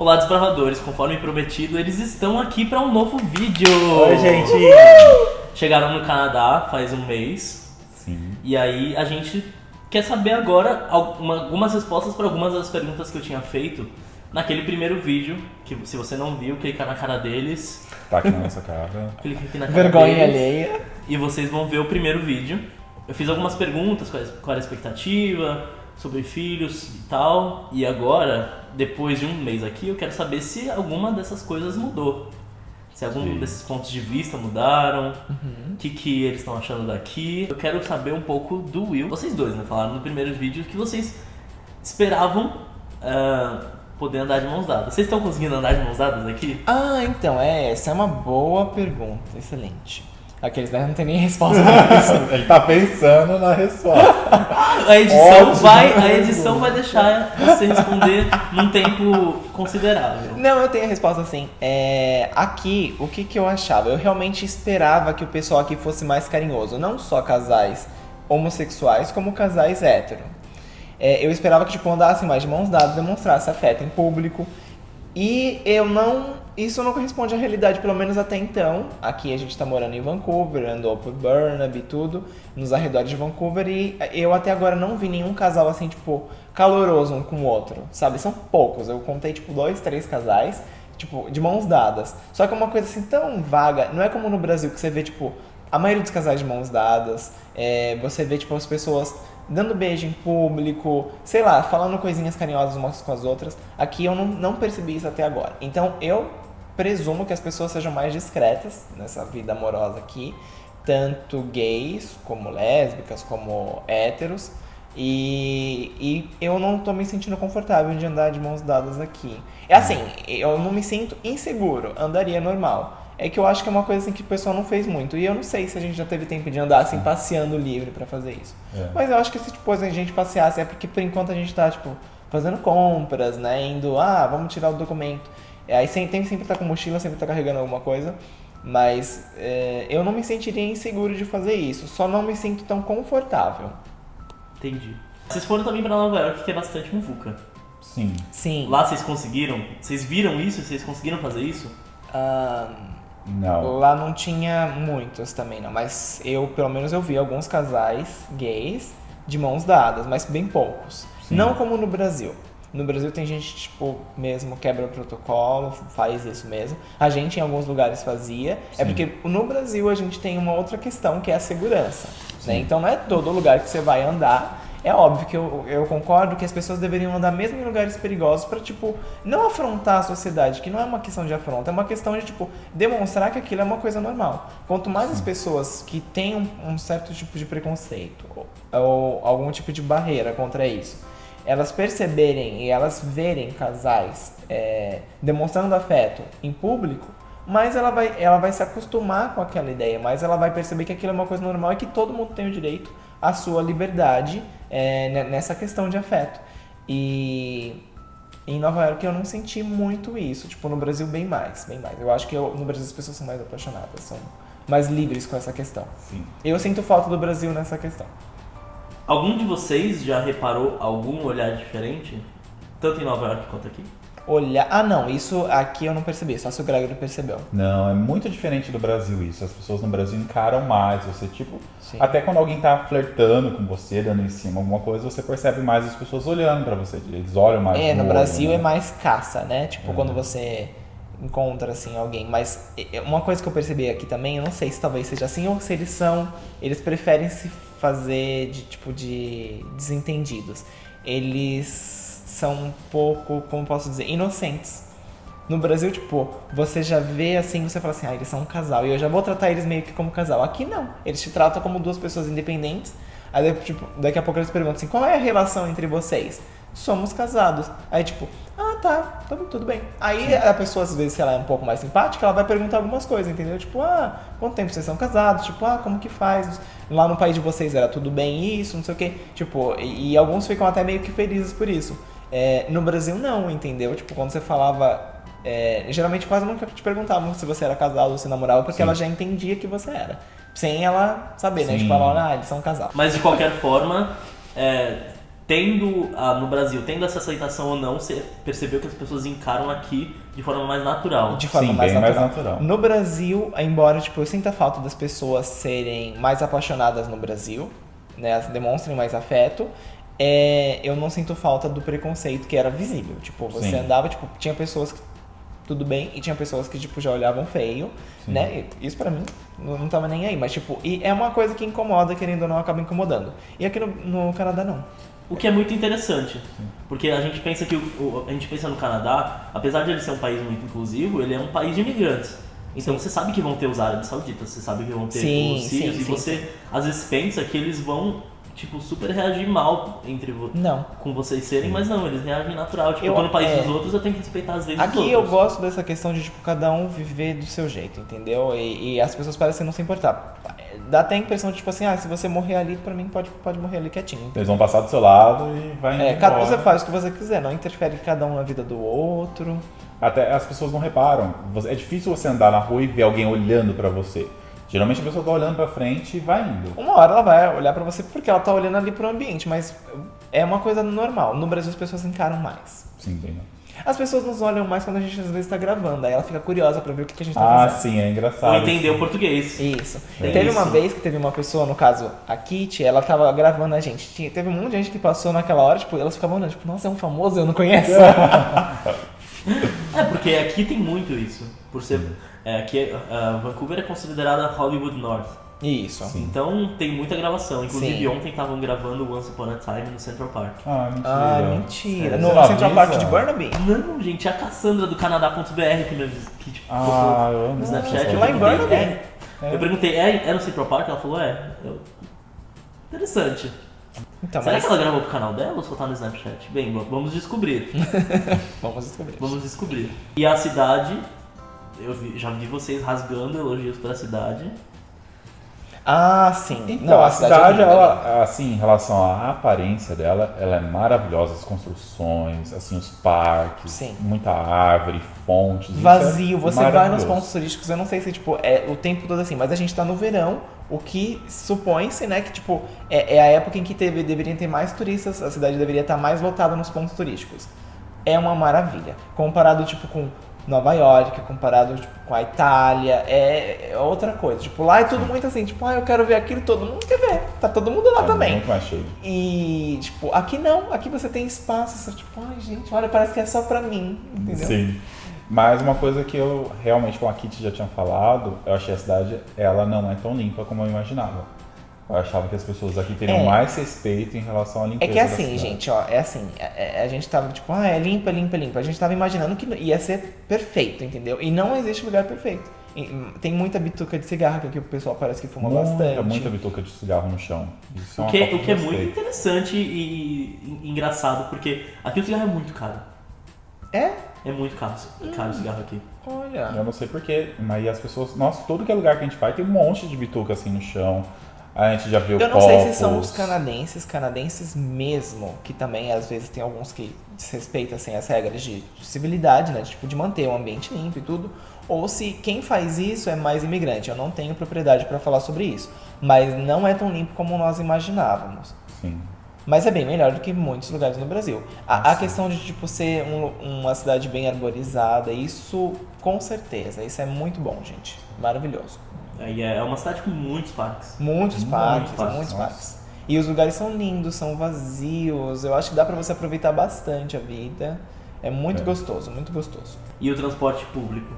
Olá, desbravadores. Conforme prometido, eles estão aqui para um novo vídeo. Oi, gente! Chegaram no Canadá faz um mês. Sim. E aí a gente quer saber agora alguma- algumas respostas para algumas das perguntas que eu tinha feito naquele primeiro vídeo. Que se você não viu, clica na cara deles. Tá aqui na nossa cara. Clica aqui na cara Vergonha deles. alheia. E vocês vão ver o primeiro vídeo. Eu fiz algumas perguntas, qual qual era a expectativa, sobre filhos e tal. E agora, depois de um mês aqui, eu quero saber se alguma dessas coisas mudou. Se algum Sim. desses pontos de vista mudaram, Uhum. o que, que eles estão achando daqui. Eu quero saber um pouco do Will. Vocês dois, né? Falaram no primeiro vídeo que vocês esperavam ah, poder andar de mãos dadas. Vocês estão conseguindo andar de mãos dadas aqui? Ah, então, é, essa é uma boa pergunta. Excelente. Aqueles né, não tem nem resposta pra isso. Ele tá pensando na resposta. A edição, Ótimo. vai, a edição vai deixar você responder num tempo considerável. Não, eu tenho a resposta assim. É, aqui, o que, que eu achava? Eu realmente esperava que o pessoal aqui fosse mais carinhoso. Não só casais homossexuais, como casais hétero. É, eu esperava que, tipo, andassem mais de mãos dadas, demonstrasse afeto em público. E eu não. Isso não corresponde à realidade, pelo menos até então. Aqui a gente tá morando em Vancouver, andou por Burnaby e tudo, nos arredores de Vancouver, e eu até agora não vi nenhum casal assim, tipo, caloroso um com o outro, sabe? São poucos. Eu contei, tipo, dois, três casais, tipo, de mãos dadas. Só que é uma coisa assim tão vaga, não é como no Brasil que você vê, tipo, a maioria dos casais de mãos dadas, é, você vê, tipo, as pessoas dando beijo em público, sei lá, falando coisinhas carinhosas umas com as outras. Aqui eu não, não percebi isso até agora. Então eu presumo que as pessoas sejam mais discretas nessa vida amorosa aqui, tanto gays como lésbicas, como héteros. E, e eu não tô me sentindo confortável de andar de mãos dadas aqui. É assim, eu não me sinto inseguro, andaria normal. É que eu acho que é uma coisa assim que o pessoal não fez muito. E eu não sei se a gente já teve tempo de andar assim, passeando livre pra fazer isso. É. Mas eu acho que se tipo, a gente passeasse é porque por enquanto a gente tá, tipo, fazendo compras, né? Indo, ah, vamos tirar o documento. É, Aí sem- tem que sempre tá com mochila, sempre tá carregando alguma coisa. Mas é, eu não me sentiria inseguro de fazer isso. Só não me sinto tão confortável. Entendi. Vocês foram também pra Nova York, que é bastante muvuca. Sim. Sim. Lá vocês conseguiram? Vocês viram isso? Vocês conseguiram fazer isso? ah, Não. Lá não tinha muitos também, não. Mas eu, pelo menos, eu vi alguns casais gays de mãos dadas, mas bem poucos. Sim. Não como no Brasil. No Brasil tem gente, tipo, mesmo quebra o protocolo, faz isso mesmo. A gente em alguns lugares fazia. É Sim. porque no Brasil a gente tem uma outra questão que é a segurança. Né? Então não é todo lugar que você vai andar. É óbvio que eu, eu concordo que as pessoas deveriam andar mesmo em lugares perigosos pra, tipo, não afrontar a sociedade, que não é uma questão de afronta, é uma questão de, tipo, demonstrar que aquilo é uma coisa normal. Quanto mais as pessoas que têm um, um certo tipo de preconceito ou, ou algum tipo de barreira contra isso, elas perceberem e elas verem casais é, demonstrando afeto em público, mais ela vai, ela vai se acostumar com aquela ideia, mais ela vai perceber que aquilo é uma coisa normal e que todo mundo tem o direito à sua liberdade é, ne- nessa questão de afeto. E em Nova York eu não senti muito isso, tipo, no Brasil bem mais, bem mais. Eu acho que eu- no Brasil as pessoas são mais apaixonadas, são mais livres com essa questão. Sim. Eu sinto falta do Brasil nessa questão. Algum de vocês já reparou algum olhar diferente? Tanto em Nova York quanto aqui? Olhar. Ah, não, isso aqui eu não percebi, só se o Gregory percebeu. Não, é muito diferente do Brasil isso. As pessoas no Brasil encaram mais. Você, tipo, Sim. até quando alguém tá flertando com você, dando em cima alguma coisa, você percebe mais as pessoas olhando pra você. Eles olham mais. É, no olho, Brasil né? é mais caça, né? Tipo, É. quando você encontra, assim, alguém. Mas uma coisa que eu percebi aqui também, eu não sei se talvez seja assim ou se eles são... Eles preferem se fazer de, tipo, de desentendidos. Eles são um pouco, como posso dizer, inocentes. No Brasil, tipo, você já vê assim, você fala assim, ah, eles são um casal, e eu já vou tratar eles meio que como casal. Aqui não, eles te tratam como duas pessoas independentes. Aí, tipo, daqui a pouco eles perguntam assim, qual é a relação entre vocês? Somos casados. Aí, tipo, ah, tá, tá tudo bem. Aí a pessoa, às vezes, se ela é um pouco mais simpática, ela vai perguntar algumas coisas, entendeu? Tipo, ah, quanto tempo vocês são casados? Tipo, ah, como que faz? Lá no país de vocês era tudo bem isso, não sei o quê. Tipo, e, e alguns ficam até meio que felizes por isso. É, no Brasil, não, entendeu? Tipo, quando você falava é, geralmente quase nunca te perguntavam se você era casado ou se namorava, porque Sim. ela já entendia que você era. Sem ela saber, né? Sim. Tipo, ela, ah, eles são um casal. Mas de qualquer forma, é, tendo ah, no Brasil, tendo essa aceitação ou não, você percebeu que as pessoas encaram aqui de forma mais natural. De forma Sim, mais, bem mais natural. natural. No Brasil, embora tipo, eu sinta falta das pessoas serem mais apaixonadas no Brasil, né, elas demonstrem mais afeto, é, eu não sinto falta do preconceito que era visível. Tipo, você Sim. andava, tipo, tinha pessoas que tudo bem e tinha pessoas que tipo já olhavam feio, Sim. né? E Isso pra mim não, não tava nem aí, mas tipo, e é uma coisa que incomoda, querendo ou não, acaba incomodando. E aqui no, no Canadá não. O que é muito interessante, porque a gente pensa que o, o- a gente pensa no Canadá, apesar de ele ser um país muito inclusivo, ele é um país de imigrantes. Então você sabe que vão ter os árabes sauditas, você sabe que vão ter Sim, os sírios sim, e sim, você às vezes pensa que eles vão tipo super reagir mal entre vo- Não. com vocês serem, mas não, eles reagem natural. Tipo, Eu- eu tô no país é. dos outros, eu tenho que respeitar as leis dos Aqui outros. eu gosto dessa questão de, tipo, cada um viver do seu jeito, entendeu? E, e as pessoas parecem não se importar. Dá até a impressão de, tipo assim, ah, se você morrer ali, pra mim pode, pode morrer ali quietinho. Eles vão passar do seu lado e vai É, embora. cada você faz o que você quiser, não interfere cada um na vida do outro. Até as pessoas não reparam. É difícil você andar na rua e ver alguém olhando pra você. Geralmente a pessoa tá olhando pra frente e vai indo. Uma hora ela vai olhar pra você porque ela tá olhando ali pro ambiente, mas é uma coisa normal. No Brasil as pessoas encaram mais. Sim, bem. As pessoas nos olham mais quando a gente às vezes tá gravando, aí ela fica curiosa pra ver o que, que a gente tá Ah, fazendo. sim, é engraçado. Ou entender o português. Isso. É teve uma isso. vez que teve uma pessoa, no caso, a Kitty, ela tava gravando a gente. Tinha- teve um monte de gente que passou naquela hora, tipo, elas ficavam olhando, tipo, nossa, é um famoso, eu não conheço. É, porque aqui tem muito isso. Por ser. É, aqui, ah, Vancouver é considerada Hollywood North. Isso. Sim. Então tem muita gravação. Inclusive Sim. ontem estavam gravando Once Upon a Time no Central Park. Ah, mentira. Ah, mentira. No Central avisa? Park de Burnaby? Não, gente, é a Cassandra do Canadá.br que, me, que tipo, Ah, eu no Snapchat. Lá em perguntei, Burnaby? é, É. Eu perguntei, é, é no Central Park? Ela falou, é. Eu- Interessante. Então, Será mas que ela gravou pro canal dela ou só tá no Snapchat? Bem, vamos descobrir. vamos descobrir. Vamos descobrir. E a cidade, eu vi- já vi vocês rasgando elogios pra cidade. Ah, sim. Então, Não, a cidade, é linda, ela, assim, em relação à aparência dela, ela é maravilhosa. As construções, assim, os parques, Sim. muita árvore, fontes. isso Vazio, é você vai nos pontos turísticos, eu não sei se, tipo, é o tempo todo assim, mas a gente tá no verão, o que supõe-se, né, que, tipo, é, é a época em que teve, deveriam ter mais turistas, a cidade deveria estar mais lotada nos pontos turísticos. É uma maravilha. Comparado, tipo, com Nova York, comparado, tipo, com a Itália, é, é outra coisa. Tipo, lá é tudo muito assim, tipo, ah, eu quero ver aquilo, todo mundo quer ver. Tá todo mundo lá É também. Muito mais cheio. E, tipo, aqui não, aqui você tem espaço, você, tipo, ai, gente, olha, parece que é só pra mim, entendeu? Sim. Mas uma coisa que eu realmente, como a Kitty já tinha falado, eu achei a cidade, ela não é tão limpa como eu imaginava. Eu achava que as pessoas aqui teriam É. mais respeito em relação à É limpeza que é assim, cidade. gente, ó, é assim, é- é- a gente tava tipo, ah, é limpa, limpa, limpa. A gente tava imaginando que ia ser perfeito, entendeu? E não existe lugar perfeito. E, hum, Tem muita bituca de cigarro que aqui o pessoal parece que fuma Muita, bastante. muita bituca de cigarro no chão. Isso é O que, falta o que é muito interessante e, e engraçado, porque aqui o cigarro é muito caro. É? É muito caro, caro o cigarro aqui. Olha. Eu não sei porquê, mas as pessoas. Nossa, todo que é lugar que a gente vai tem um monte de bituca assim no chão. A gente já viu Eu não sei se copos. são os canadenses, canadenses mesmo, que também às vezes tem alguns que desrespeitam assim, as regras de, de civilidade, né? de, Tipo, de manter o ambiente limpo e tudo. Ou se quem faz isso é mais imigrante. Eu não tenho propriedade para falar sobre isso. Mas não é tão limpo como nós imaginávamos. Sim. Mas é bem melhor do que muitos lugares no Brasil. A, a questão de tipo ser um- uma cidade bem arborizada, isso com certeza, isso é muito bom, gente. Maravilhoso. Aí é uma cidade com muitos parques. Muitos Muitos parques, parques, muitos nossa. parques. E os lugares são lindos, são vazios. Eu acho que dá pra você aproveitar bastante a vida. É muito É. gostoso, muito gostoso. E o transporte público.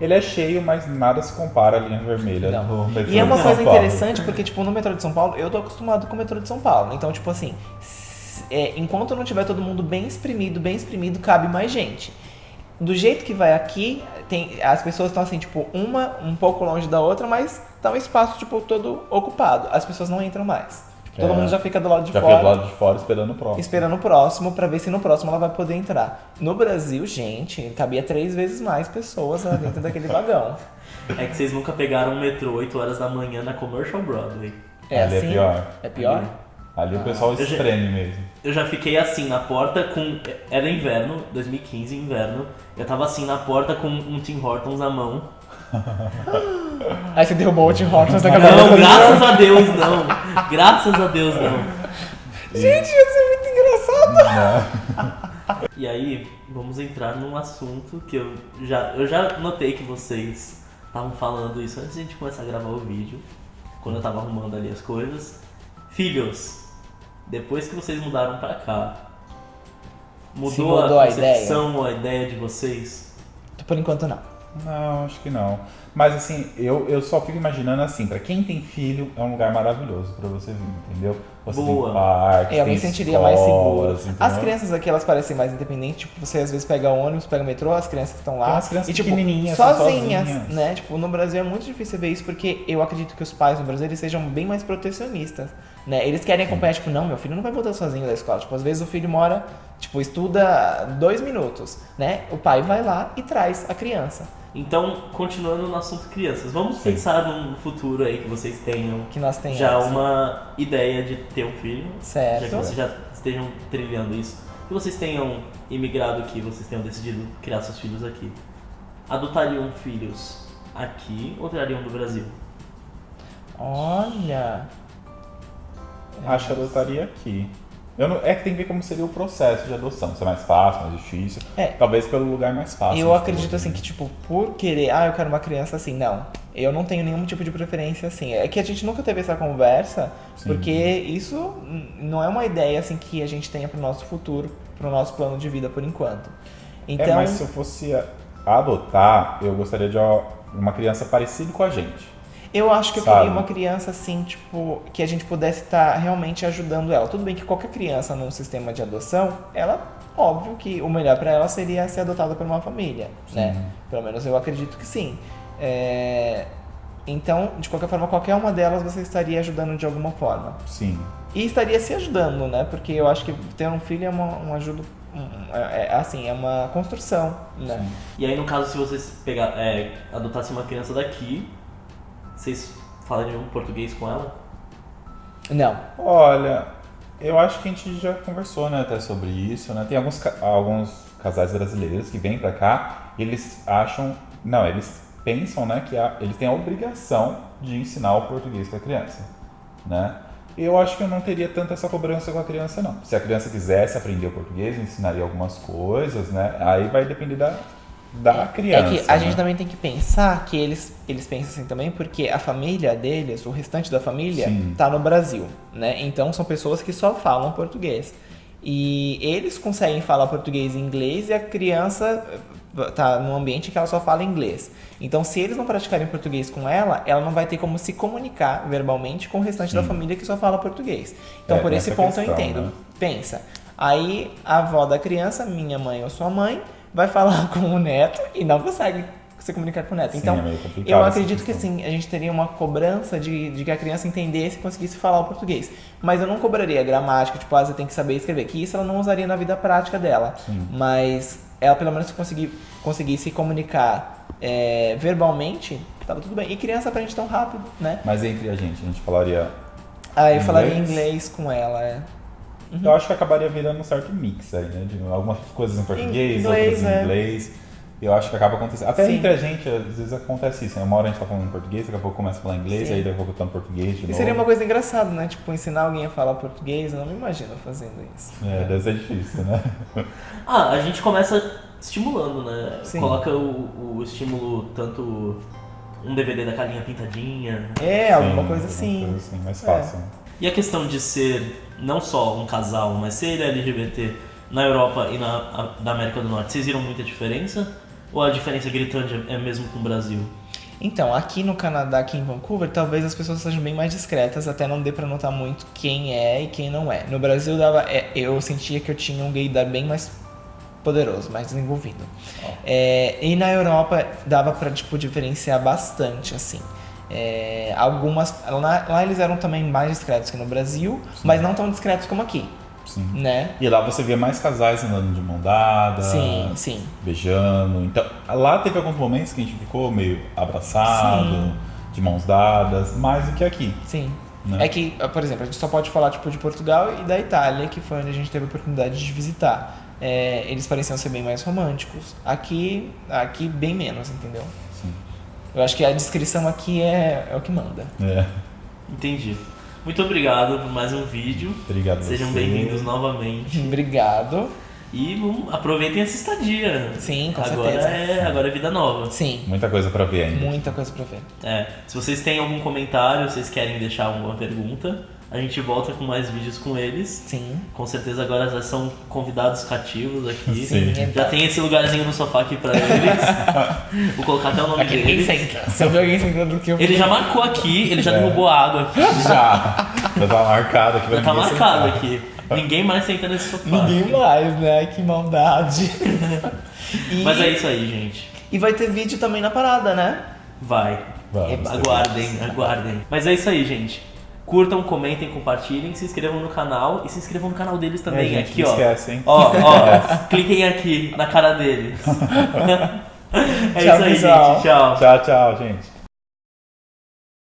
Ele é cheio, mas nada se compara à linha vermelha Não. do E é uma de coisa interessante porque, tipo, no metrô de São Paulo, eu tô acostumado com o metrô de São Paulo. Então, tipo assim, é, enquanto não tiver todo mundo bem exprimido, bem exprimido, cabe mais gente. Do jeito que vai aqui, tem, as pessoas estão assim, tipo, uma um pouco longe da outra, mas tá um espaço, tipo, todo ocupado. As pessoas não entram mais. Tipo, todo É. mundo já fica do lado de Já fora. fica do lado de fora esperando o próximo. Esperando o próximo pra ver se no próximo ela vai poder entrar. No Brasil, gente, cabia três vezes mais pessoas lá dentro daquele vagão. É que vocês nunca pegaram um metrô 8 horas da manhã na Commercial Broadway. É Ali assim? é pior. É pior? Ali o pessoal Eu já- espreme mesmo. Eu já fiquei assim na porta com. Era inverno, 2015, inverno. Eu tava assim na porta com um Tim Hortons na mão. Aí você derrubou o Tim Hortons na cabeça Não, graças a Deus não. Graças a Deus não. Gente, isso é muito Né? E aí, vamos entrar num assunto que eu já, eu já notei que vocês estavam falando isso antes de a gente começar a gravar o vídeo, quando eu tava arrumando ali as coisas. Filhos, depois que vocês mudaram pra cá, mudou, mudou a a ideia? concepção, a ideia de vocês? Por enquanto não. Não, acho que não. Mas assim, eu, eu só fico imaginando assim, pra quem tem filho, é um lugar maravilhoso pra você vir, entendeu? Você Boa. tem parques, É, eu me tem sentiria mais seguro. escolas, As entendeu? crianças aqui, elas parecem mais independentes. Tipo, você às vezes pega ônibus, pega metrô, as crianças estão lá. Tem umas crianças e, tipo, pequenininhas, sozinhas, sozinhas. né? Tipo, no Brasil é muito difícil ver isso porque eu acredito que os pais no Brasil eles sejam bem mais protecionistas, né? Eles querem acompanhar, tipo, não, meu filho não vai voltar sozinho da escola. Tipo, às vezes o filho mora, tipo, estuda dois minutos, né? O pai vai lá e traz a criança. Então, continuando no assunto crianças, vamos Sim. pensar num futuro aí que vocês tenham Que nós tenhamos. já uma ideia de ter um filho, Certo. já que vocês já estejam trilhando isso, que vocês tenham imigrado aqui, vocês tenham decidido criar seus filhos aqui. Adotariam filhos aqui ou trariam do Brasil? Olha. Acho que adotaria aqui. Não, é que tem que ver como seria o processo de adoção. Se é mais fácil, mais difícil. É. Talvez pelo lugar mais fácil. Eu acredito assim que, tipo, por querer, ah, eu quero uma criança assim, não. Eu não tenho nenhum tipo de preferência assim. É que a gente nunca teve essa conversa, Sim. porque isso não é uma ideia assim que a gente tenha pro nosso futuro, pro nosso plano de vida por enquanto. Então, É, mas se eu fosse adotar, eu gostaria de uma criança parecida com a gente. Eu acho que eu sabe? queria uma criança assim, tipo, que a gente pudesse estar realmente ajudando ela. Tudo bem que qualquer criança num sistema de adoção, ela, óbvio que o melhor pra ela seria ser adotada por uma família, né? Sim. Pelo menos eu acredito que sim. É, Então, de qualquer forma, qualquer uma delas você estaria ajudando de alguma forma. Sim. E estaria se ajudando, né? Porque eu acho que ter um filho é uma, um ajuda. um- é, é, assim, é uma construção, né? Sim. E aí, no caso, se vocês pegar, é, adotassem uma criança daqui, vocês falariam português com ela? Não. Olha, eu acho que a gente já conversou, né, até sobre isso, né? Tem alguns, alguns casais brasileiros que vêm pra cá e eles acham, não, eles pensam, né, que a- eles têm a obrigação de ensinar o português pra criança, né? Eu acho que eu não teria tanta essa cobrança com a criança, não. Se a criança quisesse aprender o português, eu ensinaria algumas coisas, né? Aí vai depender da, da criança. é que a né? gente também tem que pensar que eles, eles pensam assim também, porque a família deles, o restante da família, Sim. tá no Brasil, né? Então são pessoas que só falam português. E eles conseguem falar português e inglês e a criança eh, tá num ambiente que ela só fala inglês. Então, se eles não praticarem português com ela, ela não vai ter como se comunicar verbalmente com o restante da Sim. família que só fala português. Então, É, por esse ponto eu questão, entendo. né? Pensa. Aí a avó da criança, minha mãe ou sua mãe, vai falar com o neto e não consegue se comunicar com o neto. Sim, então, é eu acredito que sim, a gente teria uma cobrança de, de que a criança entendesse e conseguisse falar o português. Mas eu não cobraria gramática, tipo, ah, você tem que saber escrever, que isso ela não usaria na vida prática dela. Sim. Mas ela pelo menos conseguir, conseguisse comunicar é, verbalmente, tava tudo bem. E criança aprende tão rápido, né? Mas entre a gente, a gente falaria Aí eu falaria Inglês? inglês com ela, é. Eu acho que acabaria virando um certo mix aí, né? De algumas coisas em português, Inglês, outras em é. inglês. Eu acho que acaba acontecendo. Até Sim. entre a gente, às vezes acontece isso, né? Uma hora a gente tá falando em português, daqui a pouco começa a falar inglês, Sim. aí daqui a pouco tá no português de E novo. seria uma coisa engraçada, né? Tipo, ensinar alguém a falar português, eu não me imagino fazendo isso. É, deve ser difícil, né? Ah, a gente começa estimulando, né? Sim. Coloca o, o estímulo, tanto um DVD da carinha pintadinha. É, alguma coisa assim. coisa assim, mais É. E a questão de ser não só um casal, mas ser LGBT na Europa e na a- da América do Norte, vocês viram muita diferença? Ou a diferença gritante é mesmo com o Brasil? Então, aqui no Canadá, aqui em Vancouver, talvez as pessoas sejam bem mais discretas, até não dê pra notar muito quem é e quem não é. No Brasil, dava, é, eu sentia que eu tinha um gaydar bem mais poderoso, mais desenvolvido. É, e na Europa, dava pra, tipo, diferenciar bastante, assim. É, algumas... Lá, lá eles eram também mais discretos que no Brasil, mas não tão discretos como aqui, Sim. né? E lá você via mais casais andando de mão dada, Sim, sim. beijando. Então, lá teve alguns momentos que a gente ficou meio abraçado, Sim. de mãos dadas, mais do que aqui. Sim. Né? É que, por exemplo, a gente só pode falar tipo de Portugal e da Itália, que foi onde a gente teve a oportunidade de visitar. É, eles pareciam ser bem mais românticos. Aqui, aqui bem menos, entendeu? Eu acho que a descrição aqui é, é o que manda. É. Entendi. Muito obrigado por mais um vídeo. Obrigado Sejam bem-vindos novamente. Obrigado. E aproveitem essa estadia. Sim, com agora certeza. É, agora é vida nova. Sim, Muita coisa pra ver ainda. muita coisa pra ver. É, se vocês têm algum comentário, vocês querem deixar alguma pergunta, a gente volta com mais vídeos com eles. Sim. Com certeza agora já são convidados cativos aqui. Sim. Já tem esse lugarzinho no sofá aqui pra eles. Vou colocar até o nome Aqui ninguém dele. senta. Se eu ver alguém sentando aqui, eu Ele já marcou aqui, ele já É. derrubou a água aqui. Já. Já tá marcado aqui. Já tá marcado sentar. aqui. Ninguém mais senta nesse sofá. Ninguém mais, né? Que maldade. e, Mas é isso aí, gente. e vai ter vídeo também na parada, né? Vai. Vamos. Aguardem, aguardem. Mas é isso aí, gente. Curtam, comentem, compartilhem, se inscrevam no canal e se inscrevam no canal deles também. É, gente, aqui, não ó. esquece, hein? Ó, ó, cliquem aqui na cara deles. é Tchau, isso aí, pessoal. gente. Tchau. Tchau, tchau, gente.